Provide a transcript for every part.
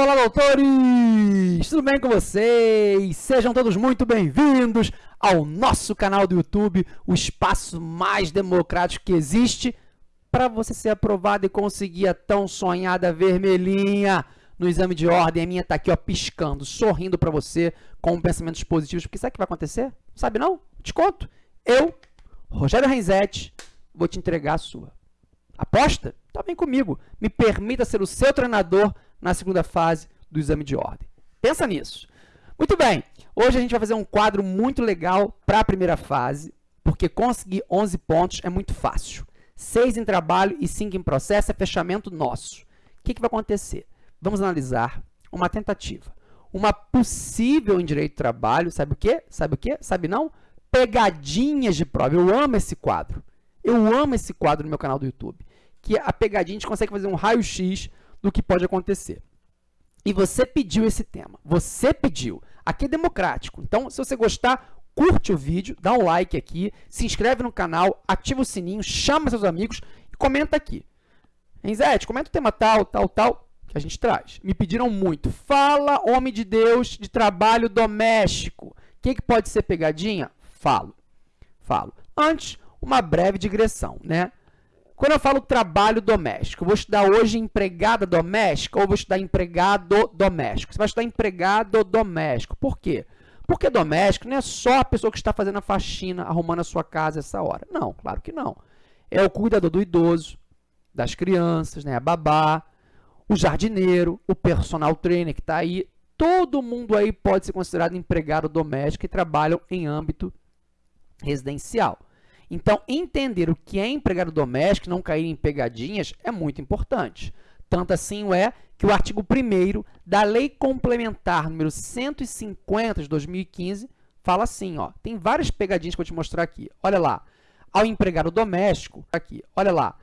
Olá, doutores! Tudo bem com vocês? Sejam todos muito bem-vindos ao nosso canal do YouTube, o espaço mais democrático que existe para você ser aprovado e conseguir a tão sonhada vermelhinha no exame de ordem. A minha está aqui ó, piscando, sorrindo para você com pensamentos positivos, porque sabe o que vai acontecer? Sabe não? Te conto. Eu, Rogério Renzetti, vou te entregar a sua. Aposta? Tá bem comigo. Me permita ser o seu treinador na segunda fase do exame de ordem. Pensa nisso. Muito bem, hoje a gente vai fazer um quadro muito legal para a primeira fase, porque conseguir 11 pontos é muito fácil. 6 em trabalho e 5 em processo é fechamento nosso. O que, que vai acontecer? Vamos analisar uma tentativa. Uma possível em direito de trabalho, sabe o quê? Sabe o quê? Sabe não? Pegadinhas de prova. Eu amo esse quadro. Eu amo esse quadro no meu canal do YouTube. Que a pegadinha, a gente consegue fazer um raio-x do que pode acontecer. E você pediu esse tema. Você pediu. Aqui é democrático. Então, se você gostar, curte o vídeo, dá um like aqui, se inscreve no canal, ativa o sininho, chama seus amigos e comenta aqui. Enzete, comenta o tema tal, tal, tal, que a gente traz. Me pediram muito. Fala, homem de Deus, de trabalho doméstico. O que, que pode ser pegadinha? Falo. Falo. Antes, uma breve digressão, né? Quando eu falo trabalho doméstico, vou estudar hoje empregada doméstica ou vou estudar empregado doméstico? Você vai estudar empregado doméstico. Por quê? Porque doméstico não é só a pessoa que está fazendo a faxina, arrumando a sua casa essa hora. Não, claro que não. É o cuidador do idoso, das crianças, né? a babá, o jardineiro, o personal trainer que está aí. Todo mundo aí pode ser considerado empregado doméstico e trabalham em âmbito residencial. Então, entender o que é empregado doméstico não cair em pegadinhas é muito importante. Tanto assim é que o artigo 1 da Lei Complementar número 150 de 2015 fala assim, ó, tem várias pegadinhas que eu vou te mostrar aqui. Olha lá, ao empregado doméstico, aqui, olha lá,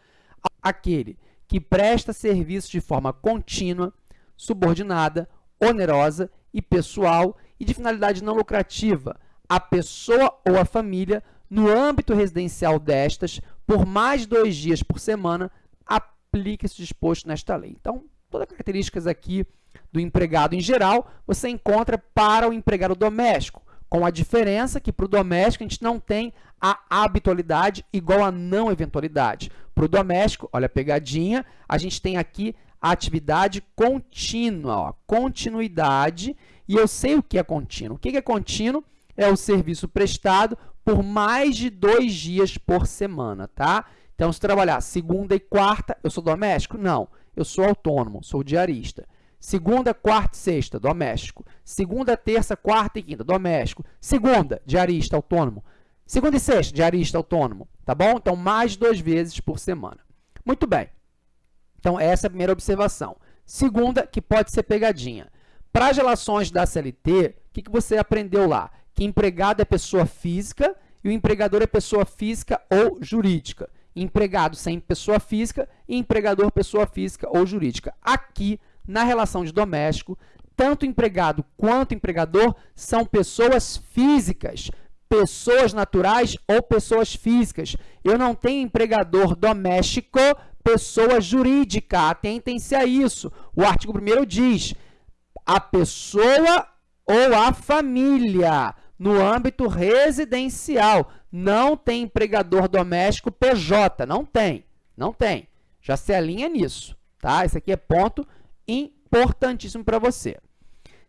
aquele que presta serviço de forma contínua, subordinada, onerosa e pessoal e de finalidade não lucrativa, a pessoa ou a família no âmbito residencial destas, por mais dois dias por semana, aplica-se disposto nesta lei. Então, todas as características aqui do empregado em geral, você encontra para o empregado doméstico, com a diferença que para o doméstico a gente não tem a habitualidade igual a não eventualidade. Para o doméstico, olha a pegadinha, a gente tem aqui a atividade contínua, ó, continuidade, e eu sei o que é contínuo. O que é contínuo? É o serviço prestado por mais de dois dias por semana, tá? Então, se trabalhar segunda e quarta, eu sou doméstico? Não, eu sou autônomo, sou diarista. Segunda, quarta e sexta, doméstico. Segunda, terça, quarta e quinta, doméstico. Segunda, diarista, autônomo. Segunda e sexta, diarista, autônomo, tá bom? Então, mais duas vezes por semana. Muito bem. Então, essa é a primeira observação. Segunda, que pode ser pegadinha. Para as relações da CLT, o que, que você aprendeu lá? Que empregado é pessoa física e o empregador é pessoa física ou jurídica. Empregado sem pessoa física e empregador pessoa física ou jurídica. Aqui, na relação de doméstico, tanto empregado quanto empregador são pessoas físicas, pessoas naturais ou pessoas físicas. Eu não tenho empregador doméstico, pessoa jurídica. Atentem-se a isso. O artigo 1 diz, a pessoa ou a família no âmbito residencial. Não tem empregador doméstico PJ, não tem, não tem. Já se alinha nisso, tá? Esse aqui é ponto importantíssimo para você.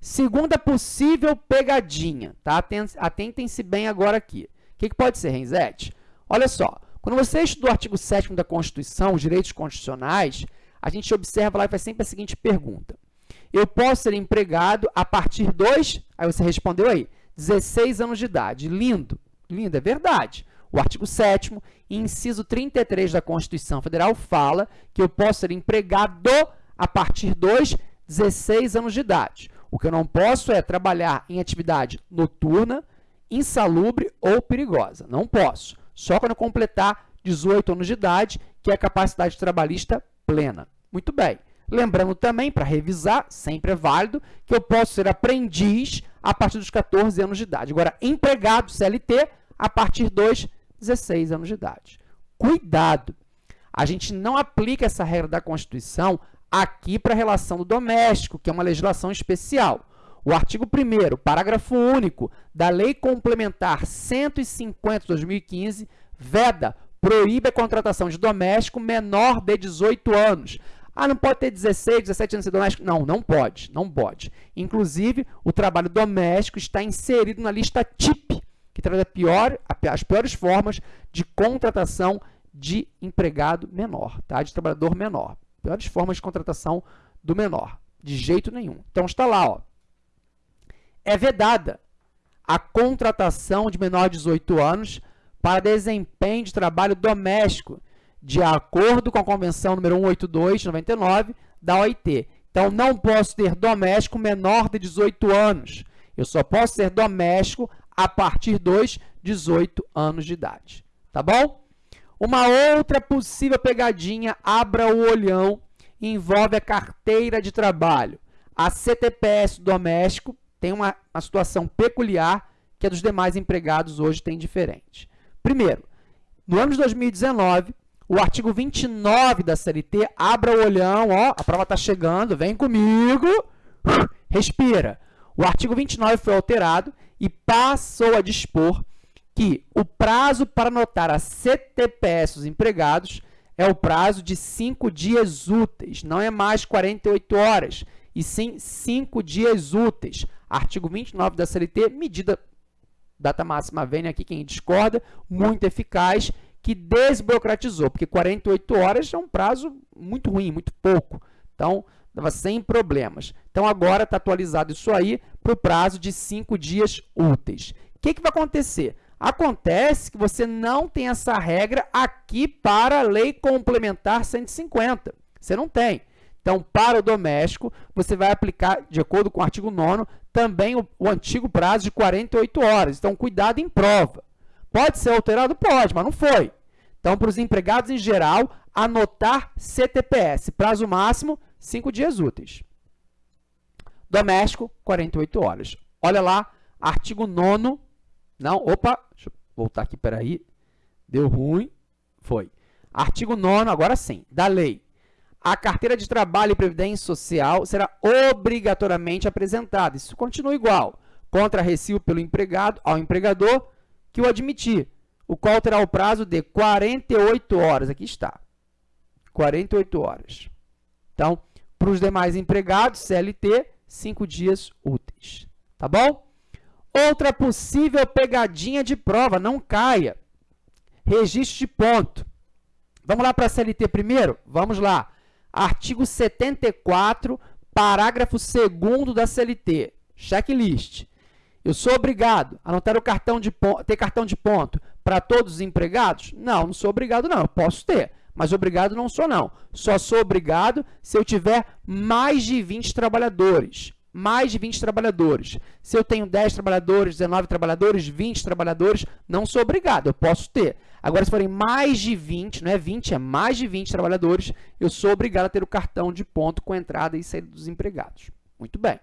Segunda possível pegadinha, tá? Atentem-se bem agora aqui. O que, que pode ser, Renzete? Olha só, quando você estuda o artigo 7 da Constituição, os direitos constitucionais, a gente observa lá e faz sempre a seguinte pergunta. Eu posso ser empregado a partir dos... Aí você respondeu aí, 16 anos de idade. Lindo, lindo, é verdade. O artigo 7 inciso 33 da Constituição Federal fala que eu posso ser empregado a partir dos 16 anos de idade. O que eu não posso é trabalhar em atividade noturna, insalubre ou perigosa. Não posso. Só quando eu completar 18 anos de idade, que é a capacidade trabalhista plena. Muito bem. Lembrando também, para revisar, sempre é válido, que eu posso ser aprendiz a partir dos 14 anos de idade. Agora, empregado CLT a partir dos 16 anos de idade. Cuidado! A gente não aplica essa regra da Constituição aqui para a relação do doméstico, que é uma legislação especial. O artigo 1 parágrafo único da Lei Complementar 150 de 2015 veda, proíbe a contratação de doméstico menor de 18 anos. Ah, não pode ter 16, 17 anos de doméstico? Não, não pode, não pode. Inclusive, o trabalho doméstico está inserido na lista TIP, que traz pior, as piores formas de contratação de empregado menor, tá? de trabalhador menor. Piores formas de contratação do menor, de jeito nenhum. Então, está lá, ó é vedada a contratação de menor de 18 anos para desempenho de trabalho doméstico, de acordo com a Convenção número 182 de 99 da OIT. Então, não posso ter doméstico menor de 18 anos. Eu só posso ser doméstico a partir dos 18 anos de idade. Tá bom? Uma outra possível pegadinha, abra o olhão, envolve a carteira de trabalho. A CTPS doméstico tem uma, uma situação peculiar que a dos demais empregados hoje tem diferente. Primeiro, no ano de 2019, o artigo 29 da CLT, abra o olhão, ó, a prova está chegando, vem comigo, respira. O artigo 29 foi alterado e passou a dispor que o prazo para anotar a CTPS dos empregados é o prazo de 5 dias úteis, não é mais 48 horas, e sim 5 dias úteis. Artigo 29 da CLT, medida data máxima vem aqui quem discorda, muito eficaz, que desburocratizou, porque 48 horas é um prazo muito ruim, muito pouco. Então, estava sem problemas. Então, agora está atualizado isso aí para o prazo de 5 dias úteis. O que, que vai acontecer? Acontece que você não tem essa regra aqui para a Lei Complementar 150. Você não tem. Então, para o doméstico, você vai aplicar, de acordo com o artigo 9 também o, o antigo prazo de 48 horas. Então, cuidado em prova. Pode ser alterado? Pode, mas não foi. Então, para os empregados em geral, anotar CTPS. Prazo máximo, 5 dias úteis. Doméstico, 48 horas. Olha lá, artigo 9 Não, opa, deixa eu voltar aqui, peraí. Deu ruim. Foi. Artigo 9 agora sim, da lei a carteira de trabalho e previdência social será obrigatoriamente apresentada. Isso continua igual. Contra recibo pelo empregado ao empregador que o admitir, o qual terá o prazo de 48 horas. Aqui está. 48 horas. Então, para os demais empregados, CLT, 5 dias úteis. Tá bom? Outra possível pegadinha de prova, não caia. Registro de ponto. Vamos lá para a CLT primeiro? Vamos lá. Artigo 74, parágrafo 2 da CLT. Checklist. Eu sou obrigado a anotar o cartão de ter cartão de ponto para todos os empregados? Não, não sou obrigado não. Eu posso ter, mas obrigado não sou não. Só sou obrigado se eu tiver mais de 20 trabalhadores. Mais de 20 trabalhadores. Se eu tenho 10 trabalhadores, 19 trabalhadores, 20 trabalhadores, não sou obrigado, eu posso ter. Agora, se forem mais de 20, não é 20, é mais de 20 trabalhadores, eu sou obrigado a ter o cartão de ponto com entrada e saída dos empregados. Muito bem.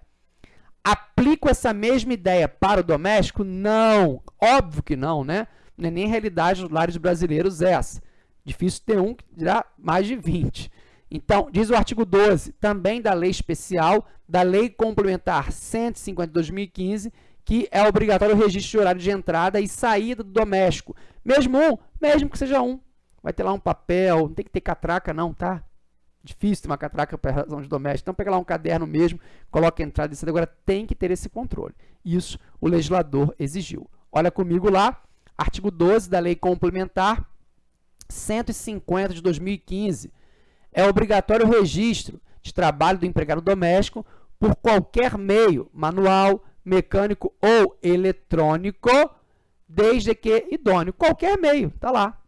Aplico essa mesma ideia para o doméstico? Não. Óbvio que não, né? Não é nem realidade dos lares brasileiros essa. Difícil ter um que dirá mais de 20. Então, diz o artigo 12, também da lei especial, da lei complementar 150 de 2015, que é obrigatório o registro de horário de entrada e saída do doméstico. Mesmo um, mesmo que seja um. Vai ter lá um papel, não tem que ter catraca não, tá? Difícil ter uma catraca para razão de doméstico. Então, pega lá um caderno mesmo, coloca a entrada e saída. Agora, tem que ter esse controle. Isso o legislador exigiu. Olha comigo lá, artigo 12 da Lei Complementar 150 de 2015. É obrigatório o registro de trabalho do empregado doméstico por qualquer meio, manual, mecânico ou eletrônico, desde que idôneo. Qualquer meio, está lá.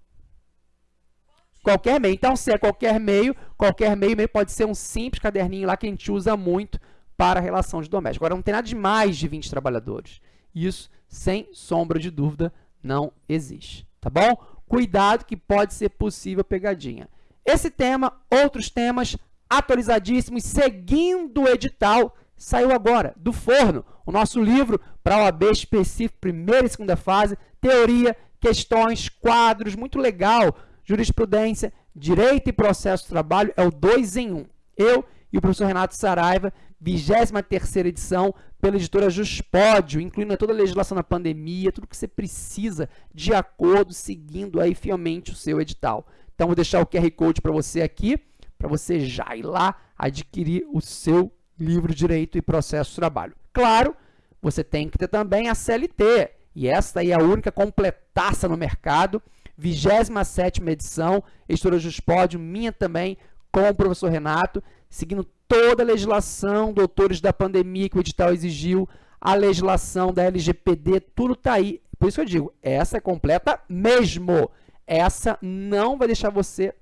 Qualquer meio. Então, se é qualquer meio, qualquer meio, meio pode ser um simples caderninho lá que a gente usa muito para relação de doméstico. Agora, não tem nada de mais de 20 trabalhadores. Isso, sem sombra de dúvida, não existe. Tá bom? Cuidado que pode ser possível pegadinha. Esse tema, outros temas atualizadíssimos, seguindo o edital, saiu agora, do forno, o nosso livro para OAB específico, primeira e segunda fase, teoria, questões, quadros, muito legal, jurisprudência, direito e processo de trabalho, é o 2 em 1. Um. Eu e o professor Renato Saraiva, 23 edição, pela editora Juspódio, incluindo toda a legislação da pandemia, tudo que você precisa de acordo, seguindo aí fielmente o seu edital. Então, vou deixar o QR Code para você aqui, para você já ir lá adquirir o seu livro Direito e Processo de Trabalho. Claro, você tem que ter também a CLT, e esta aí é a única completaça no mercado, 27ª edição, editora Juspódio, minha também, com o professor Renato, seguindo toda a legislação, doutores da pandemia que o edital exigiu, a legislação da LGPD, tudo está aí. Por isso que eu digo, essa é completa mesmo. Essa não vai deixar você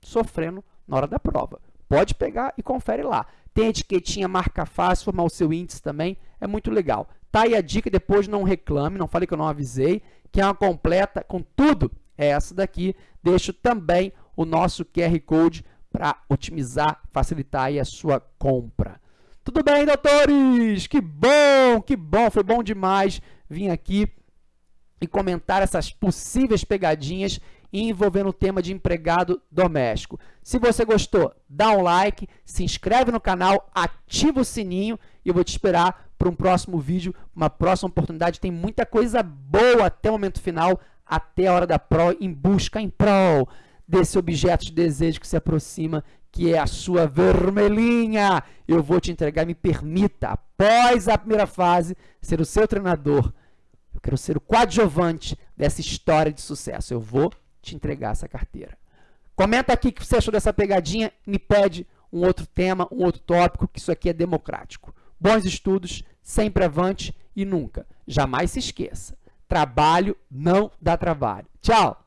sofrendo na hora da prova. Pode pegar e confere lá. Tem etiquetinha, marca fácil, formar o seu índice também, é muito legal. Tá aí a dica, depois não reclame, não fale que eu não avisei, que é uma completa com tudo, é essa daqui. Deixo também o nosso QR Code para otimizar, facilitar aí a sua compra. Tudo bem, doutores? Que bom, que bom, foi bom demais vir aqui e comentar essas possíveis pegadinhas envolvendo o tema de empregado doméstico. Se você gostou, dá um like, se inscreve no canal, ativa o sininho e eu vou te esperar para um próximo vídeo, uma próxima oportunidade. Tem muita coisa boa até o momento final, até a hora da Pro, em busca em Pro desse objeto de desejo que se aproxima, que é a sua vermelhinha. Eu vou te entregar, me permita, após a primeira fase, ser o seu treinador. Eu quero ser o coadjuvante dessa história de sucesso. Eu vou te entregar essa carteira. Comenta aqui o que você achou dessa pegadinha, me pede um outro tema, um outro tópico, que isso aqui é democrático. Bons estudos, sempre avante e nunca, jamais se esqueça. Trabalho não dá trabalho. Tchau!